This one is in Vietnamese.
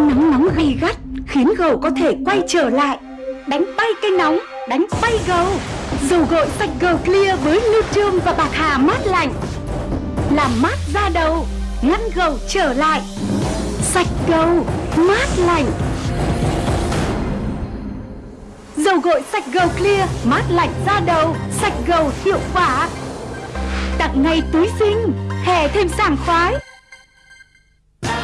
Nắng nóng gay gắt khiến gầu có thể quay trở lại. Đánh bay cây nóng, đánh bay gầu. Dầu gội sạch gầu clear với Nutrium và bạc hà mát lạnh. Làm mát da đầu, ngăn gầu trở lại. Sạch gầu, mát lạnh. Dầu gội sạch gầu clear, mát lạnh da đầu, sạch gầu hiệu quả. Tặng ngay túi xinh, hè thêm sảng khoái.